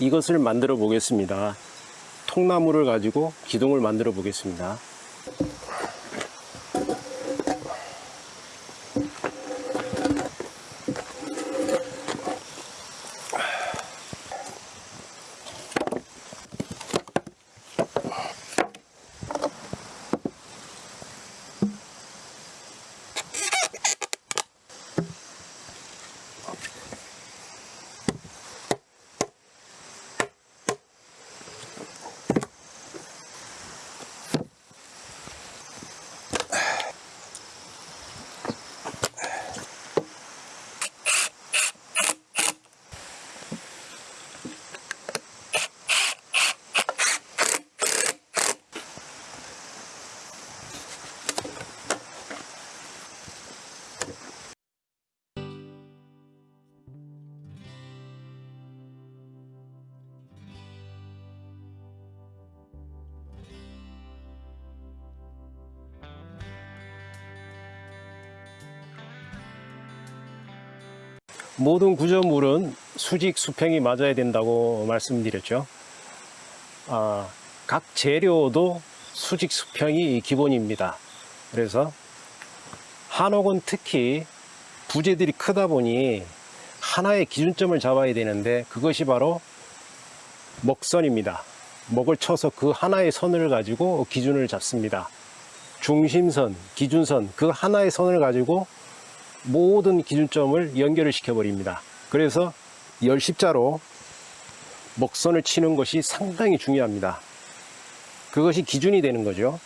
이것을 만들어 보겠습니다. 통나무를 가지고 기둥을 만들어 보겠습니다. 모든 구조물은 수직 수평이 맞아야 된다고 말씀드렸죠. 아, 각 재료도 수직 수평이 기본입니다. 그래서 한옥은 특히 부재들이 크다 보니 하나의 기준점을 잡아야 되는데 그것이 바로 먹선입니다. 먹을 쳐서 그 하나의 선을 가지고 기준을 잡습니다. 중심선, 기준선, 그 하나의 선을 가지고 모든 기준점을 연결을 시켜버립니다. 그래서 열십자로 먹선을 치는 것이 상당히 중요합니다. 그것이 기준이 되는 거죠.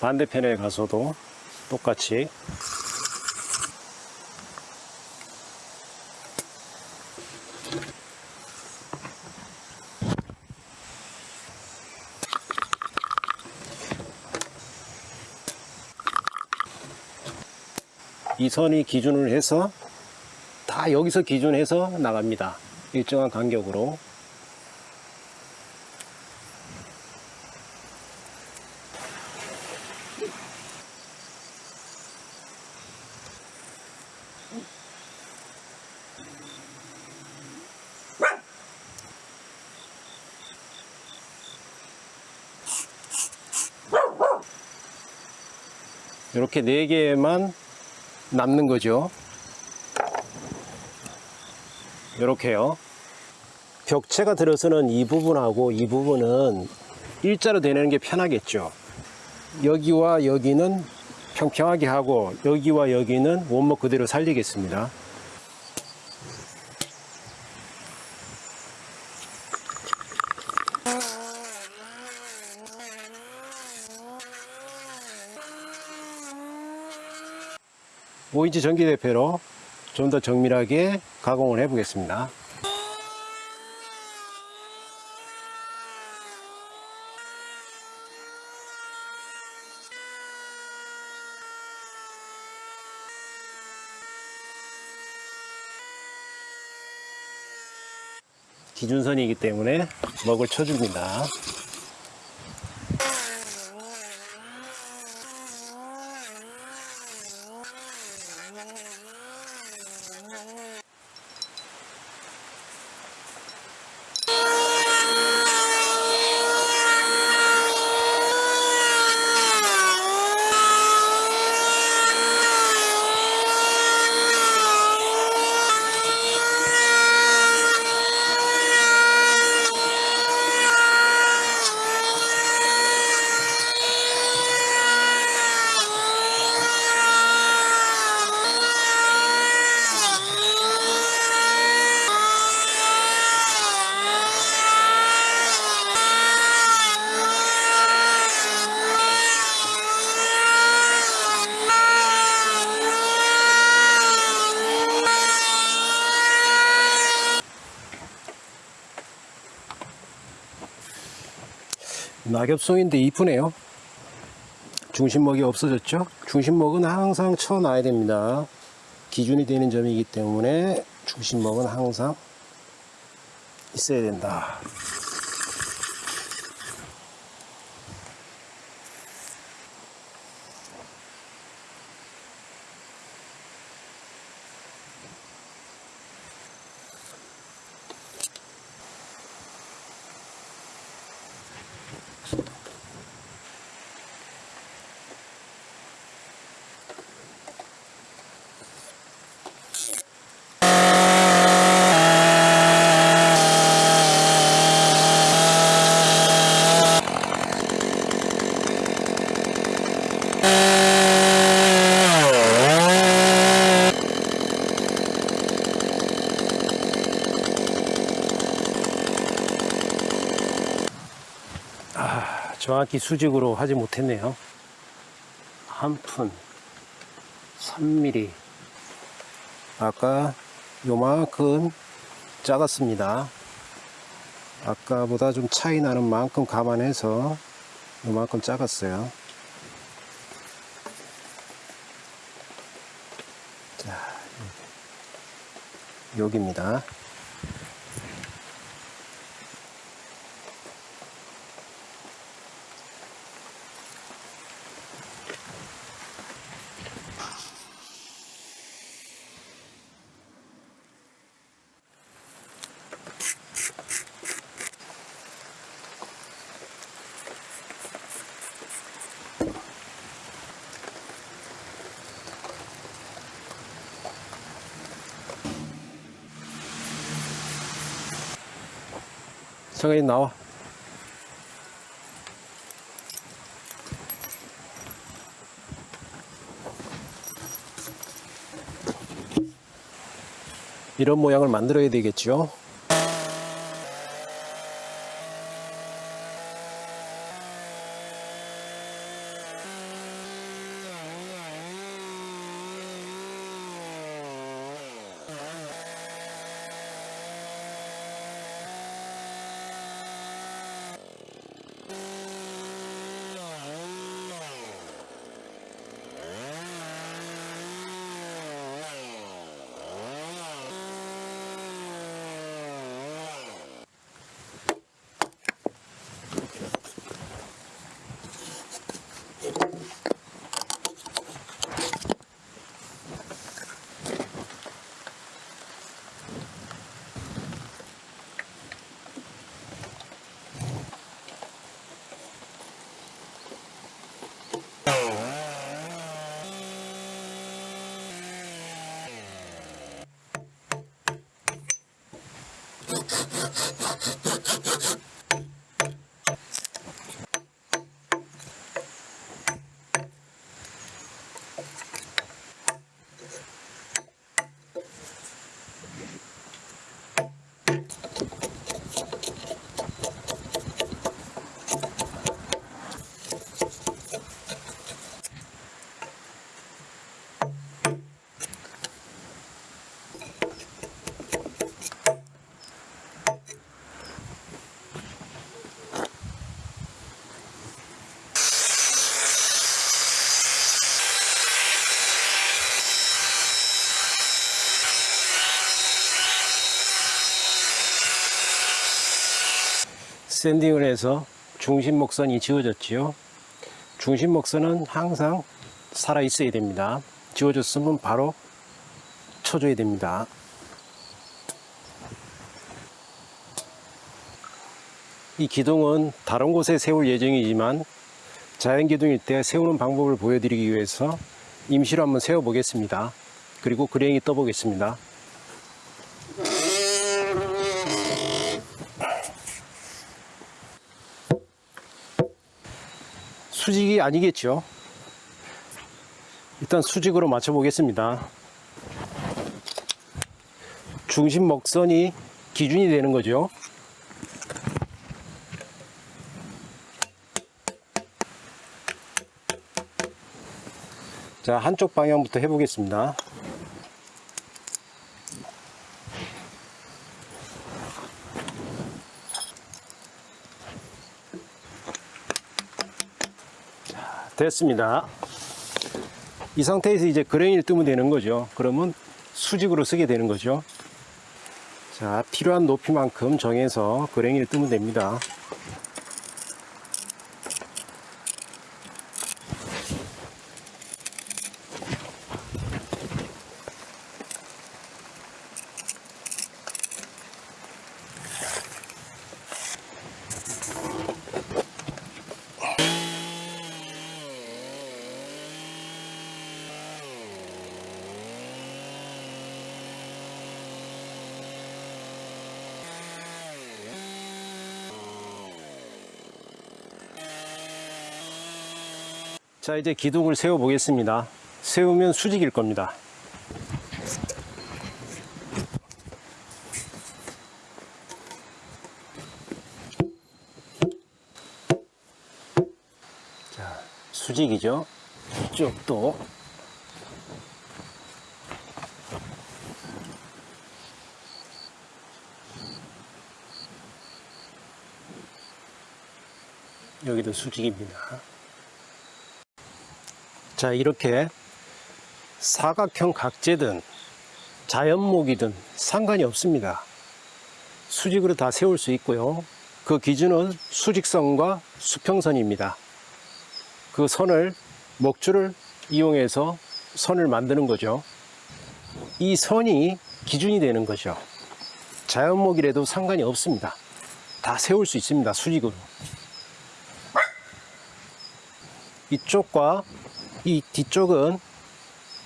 반대편에 가서도 똑같이 이 선이 기준을 해서 다 여기서 기준해서 나갑니다. 일정한 간격으로 이렇게 네 개만 남는 거죠. 이렇게요. 벽체가 들어서는 이 부분하고 이 부분은 일자로 되는 게 편하겠죠. 여기와 여기는 평평하게 하고 여기와 여기는 원목 그대로 살리겠습니다. 오인치 전기 대패로 좀 더 정밀하게 가공을 해 보겠습니다. 기준선이기 때문에 먹을 쳐줍니다. 낙엽송인데 이쁘네요. 중심목이 없어졌죠? 중심목은 항상 쳐놔야 됩니다. 기준이 되는 점이기 때문에 중심목은 항상 있어야 된다. 정확히 수직으로 하지 못했네요. 한 푼, 3mm. 아까 요만큼 작았습니다. 아까보다 좀 차이 나는 만큼 감안해서 요만큼 작았어요. 자, 여기입니다. 정현이 나와. 이런 모양을 만들어야 되겠죠. どこ? 샌딩을 해서 중심 목선이 지워졌지요. 중심 목선은 항상 살아 있어야 됩니다. 지워졌으면 바로 쳐줘야 됩니다. 이 기둥은 다른 곳에 세울 예정이지만 자연 기둥일 때 세우는 방법을 보여드리기 위해서 임시로 한번 세워 보겠습니다. 그리고 그랭이 떠 보겠습니다. 수직이 아니겠죠. 일단 수직으로 맞춰 보겠습니다. 중심 먹선이 기준이 되는 거죠. 자, 한쪽 방향부터 해 보겠습니다. 됐습니다. 이 상태에서 이제 그랭이를 뜨면 되는 거죠. 그러면 수직으로 쓰게 되는 거죠. 자, 필요한 높이만큼 정해서 그랭이를 뜨면 됩니다. 자, 이제 기둥을 세워 보겠습니다. 세우면 수직일 겁니다. 자, 수직이죠. 이쪽도 여기도 수직입니다. 자, 이렇게 사각형 각재든 자연목이든 상관이 없습니다. 수직으로 다 세울 수 있고요. 그 기준은 수직선과 수평선입니다. 그 선을 목줄을 이용해서 선을 만드는 거죠. 이 선이 기준이 되는 거죠. 자연목이라도 상관이 없습니다. 다 세울 수 있습니다. 수직으로. 이쪽과 이 뒤쪽은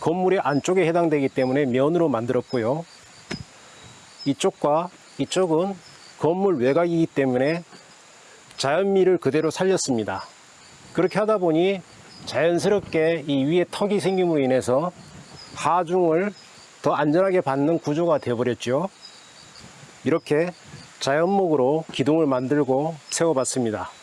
건물의 안쪽에 해당되기 때문에 면으로 만들었고요. 이쪽과 이쪽은 건물 외곽이기 때문에 자연미를 그대로 살렸습니다. 그렇게 하다 보니 자연스럽게 이 위에 턱이 생김으로 인해서 하중을 더 안전하게 받는 구조가 되어버렸죠. 이렇게 자연목으로 기둥을 만들고 세워봤습니다.